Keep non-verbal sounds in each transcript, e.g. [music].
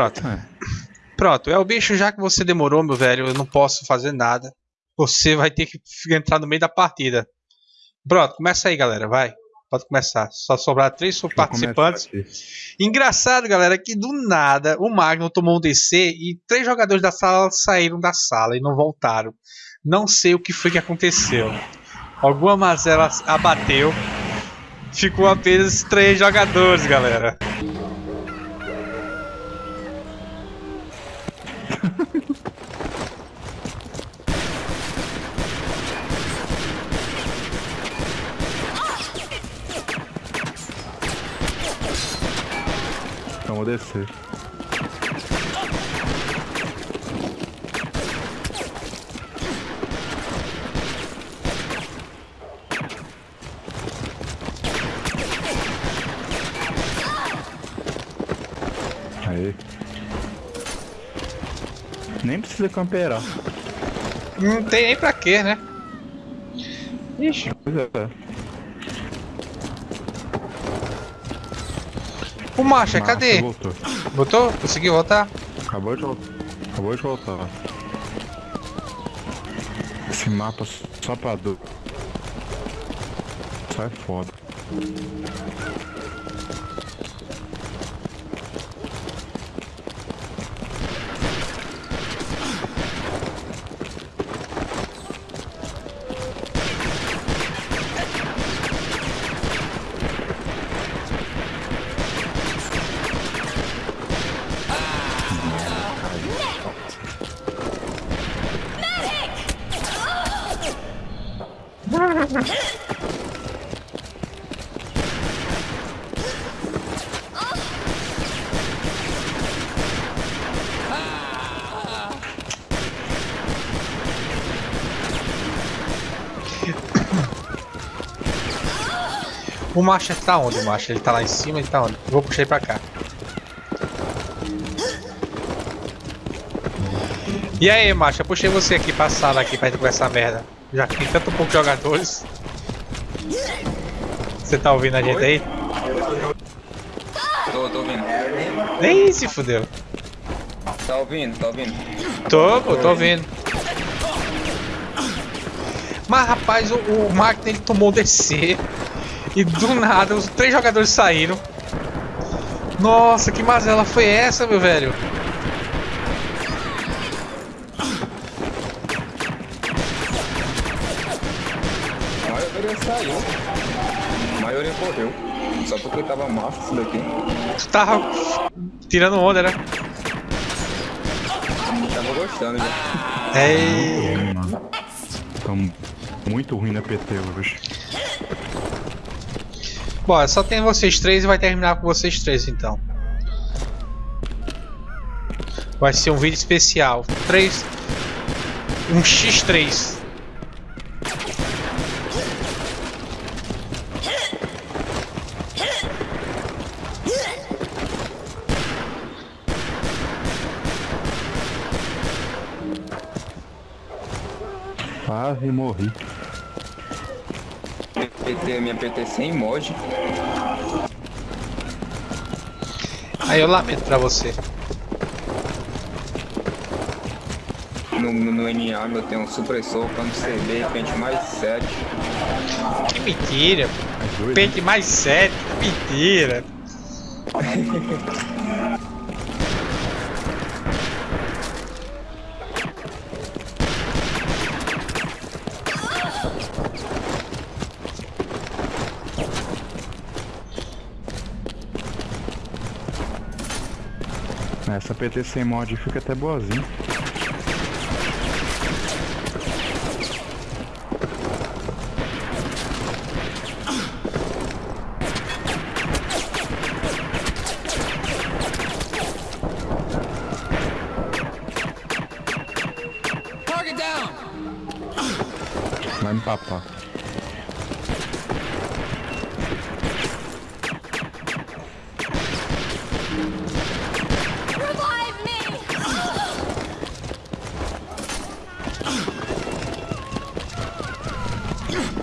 Pronto. É. Pronto, é o bicho, já que você demorou, meu velho, eu não posso fazer nada. Você vai ter que entrar no meio da partida. Pronto, começa aí, galera, vai. Pode começar. Só sobrar três participantes. Engraçado, galera, que do nada o Magno tomou um DC e três jogadores da sala saíram da sala e não voltaram. Não sei o que foi que aconteceu. Alguma mazela abateu. Ficou apenas três jogadores, galera. Descer. Aí. Nem precisa camperar. Não tem nem pra quê, né? Ixi. Pois é. O Marcha, Massa, cadê? Voltou. Botou? Conseguiu voltar? Acabou de voltar. Acabou de voltar. Esse mapa só pra dor. Sai foda. O Marcha tá onde, o Marcha? Ele tá lá em cima, ele tá onde? Eu vou puxar ele pra cá. E aí, Marcha? Eu puxei você aqui pra sala aqui pra gente conversar merda. Já que tem tanto poucos jogadores. Você tá ouvindo a gente aí? Tô, tô ouvindo. Nem se fudeu. Tá ouvindo, tá ouvindo. Tô, pô, tô ouvindo. Mas rapaz, o, o ele tomou DC. E do nada os três jogadores saíram. Nossa, que mazela foi essa, meu velho? A maioria saiu. A maioria correu. Só porque tava massa isso daqui. Tu tava tirando onda, né? Tava gostando já. É. Ruim, mano. Tamo muito ruim na PT hoje. Bom, só tem vocês três e vai terminar com vocês três então. Vai ser um vídeo especial. Três. Um X3. Quase morri. PT, minha PT sem emoji. Aí eu lamento pra você. No, no, no NA eu tenho um supressor, plano CB, pente mais 7. Que mentira. Pente mais 7. Que mentira. [laughs] Essa PT sem mod fica até boazinha. Yeah. [laughs]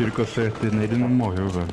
Tiros que eu acertei nele não morreu, velho.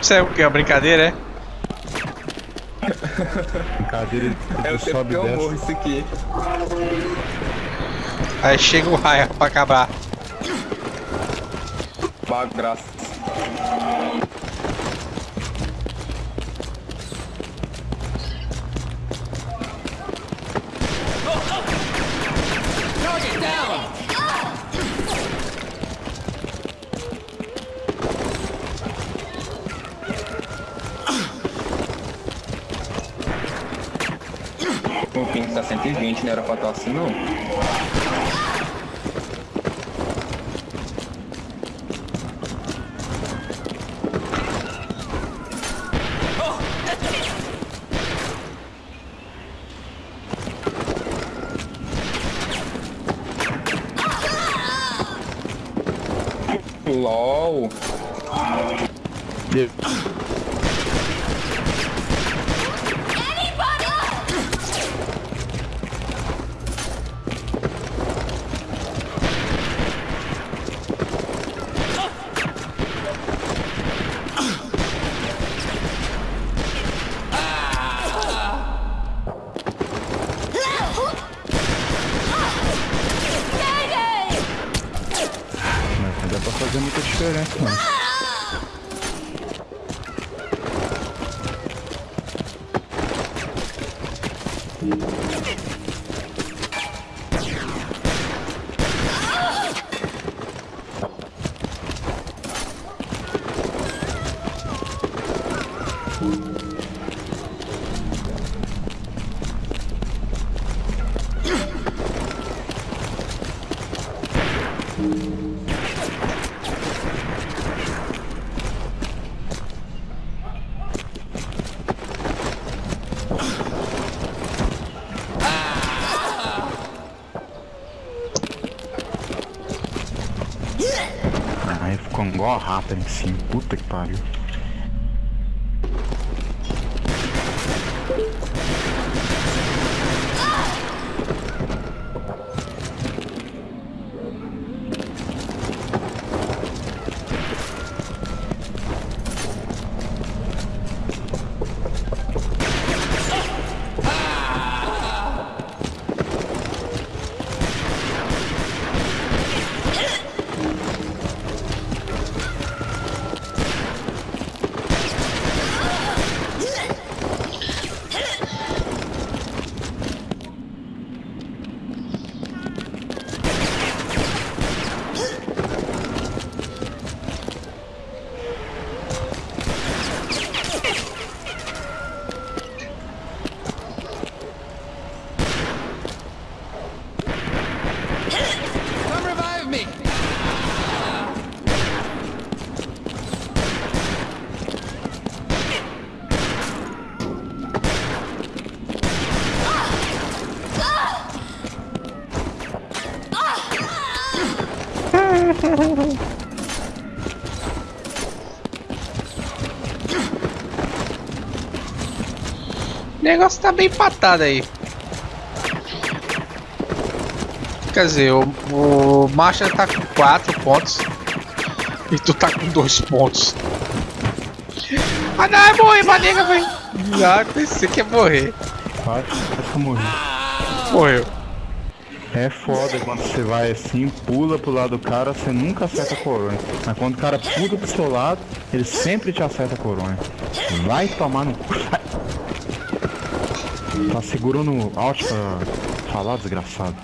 Isso é o que? Uma brincadeira, é? Brincadeira É o tempo que e eu morro isso aqui. Aí chega o raio pra acabar. Bagaça. O ping tá 120, não era pra estar assim não. Aí ficou igual a rata em cima. Puta que pariu. Come revive me! O negócio tá bem empatado aí. Quer dizer, o, o Marshall tá com 4 pontos. E tu tá com 2 pontos. Ah não, é morrer, manega, velho. Ah, pensei que ia morrer. Quase, quase que eu morri. Morreu. É foda quando você vai assim, pula pro lado do cara, você nunca acerta a coronha. Mas quando o cara pula pro seu lado, ele sempre te acerta a coronha. Vai tomar no cu. Tá segurando alt pra falar, desgraçado.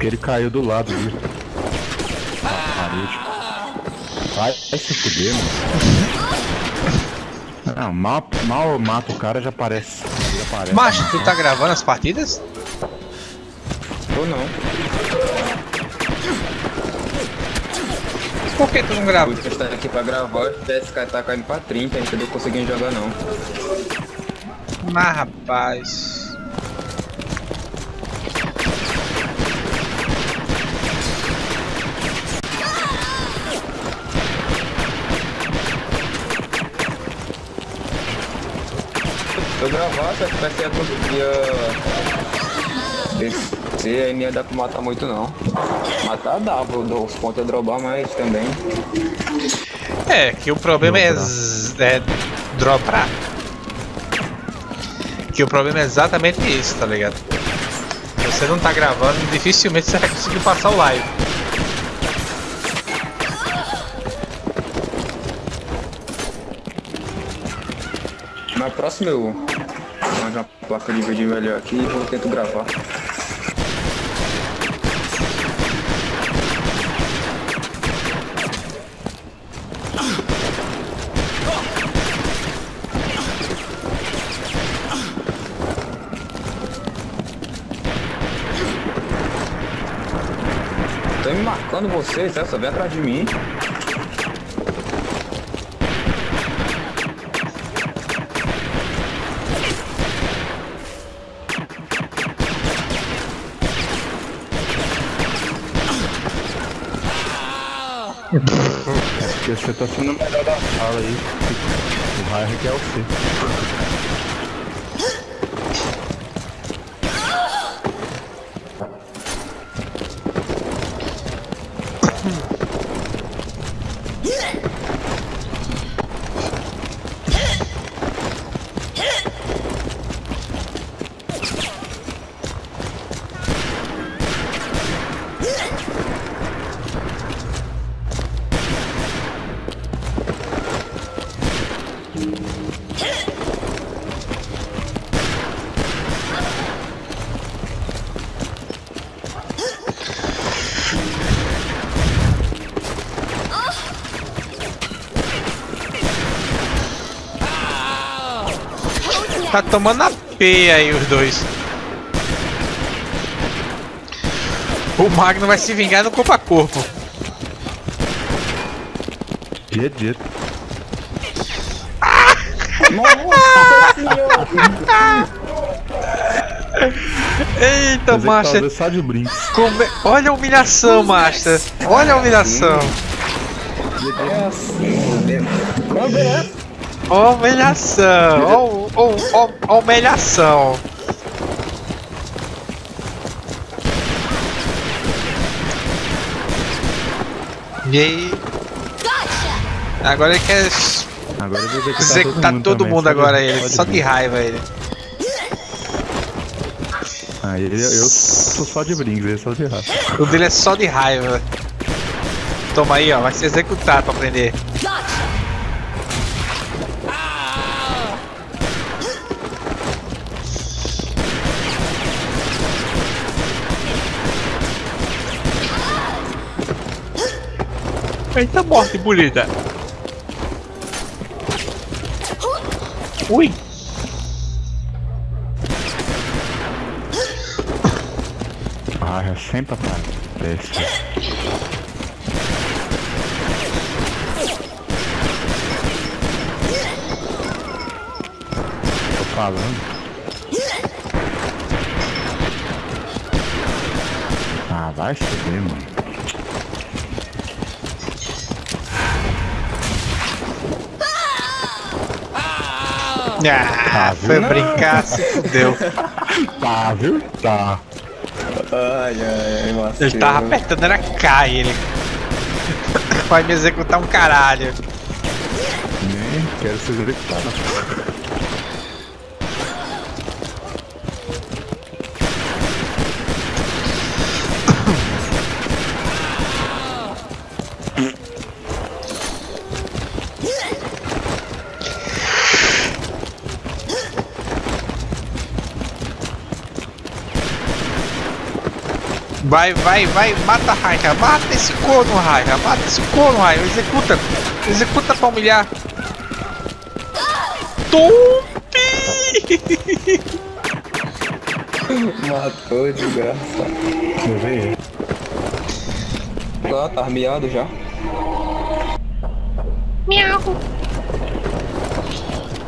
Porque ele caiu do lado ali. Na parede. Vai, vai se fuder, mano. Não, mal, mal mata o cara já aparece. Já aparece. Macho, tu tá gravando as partidas? Ou não. Por que tu não grava? Eu estou aqui pra gravar, o DSK tá caindo pra 30, a gente não conseguindo jogar não. Mas rapaz. Se eu gravasse, a FPS ia conseguia descer, aí não ia dar pra matar muito não. Matar dá, vou dar os pontos a dropar, mas também. É, que o problema é, é dropar. Que o problema é exatamente isso, tá ligado? Se você não tá gravando, dificilmente você vai conseguir passar o live. Na próxima eu arranjo uma placa de vídeo melhor aqui e vou tentar gravar. Tô me marcando vocês, essa vem atrás de mim. Porque você tá sendo o melhor da sala aí. O raio quer o C. Tá tomando a P aí os dois. O Magno vai se vingar no corpo a corpo. GG. Nossa senhora! Eita, Mas Master. é- Olha a humilhação, Master. Olha a humilhação. A humilhação. Ó, ou, ou, ou humilhação. E aí? Agora ele quer. Agora ele vai executar todo, tá todo mundo, agora ele. Só de raiva ele. Ah, ele, eu, sou só de brinco ele é só de raiva. O dele é só de raiva. Toma aí, ó, vai se executar pra aprender. Eita morte bonita. Ui. Ah, é sempre aparece. Tô falando. Ah, vai ver, mano. Ah, foi brincar, se fudeu. Tá, viu? Tá. Ai, ai, ai. Ele tava apertando, era K ele. Vai me executar um caralho. Nem quero ser executado. Vai, vai, vai, mata a Raika, mata esse corno, Raika, mata esse corno, Raika, executa, executa pra humilhar. Tumpi! [laughs] Matou, desgraça. Eu vi. Ah, tá armeado já.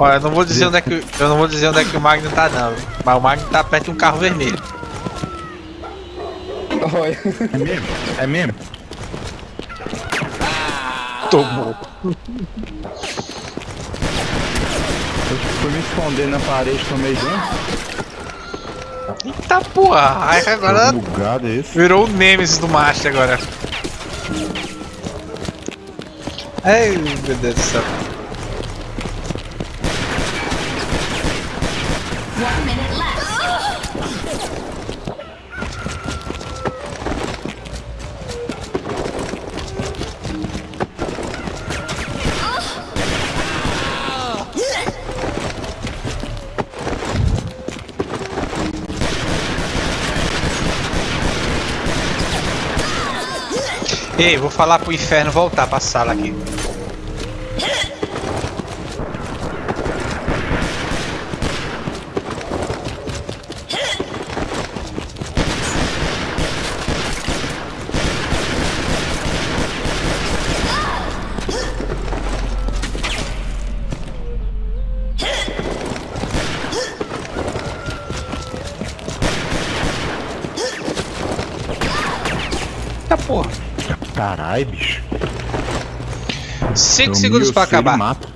Olha, eu não vou dizer onde é que eu não vou dizer onde é que o Magno tá não, mas o Magno tá perto de um carro vermelho. Olha. É mesmo? É mesmo? Tomou. Eu fui me esconder na parede, tomei dentro. Eita porra, a Raika agora bugado esse. virou o Nemesis do Master agora. Ai, meu Deus do céu. One minute left. Ei, vou falar pro inferno voltar pra sala aqui. Eita porra. Caralho, bicho. 5 Eu segundos pra acabar. mato.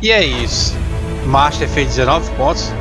E é isso. Master fez 19 pontos.